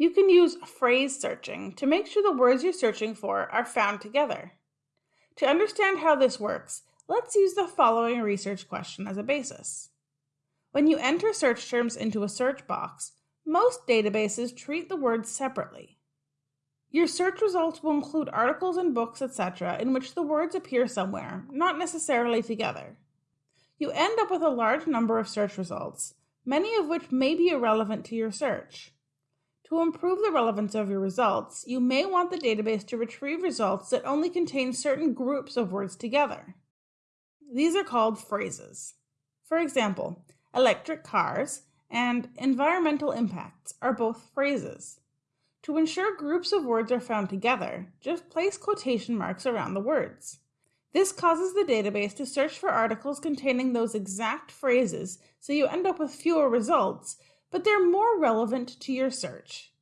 You can use phrase searching to make sure the words you're searching for are found together. To understand how this works, let's use the following research question as a basis. When you enter search terms into a search box, most databases treat the words separately. Your search results will include articles and books, etc., in which the words appear somewhere, not necessarily together. You end up with a large number of search results, many of which may be irrelevant to your search. To improve the relevance of your results, you may want the database to retrieve results that only contain certain groups of words together. These are called phrases. For example, electric cars and environmental impacts are both phrases. To ensure groups of words are found together, just place quotation marks around the words. This causes the database to search for articles containing those exact phrases, so you end up with fewer results, but they're more relevant to your search.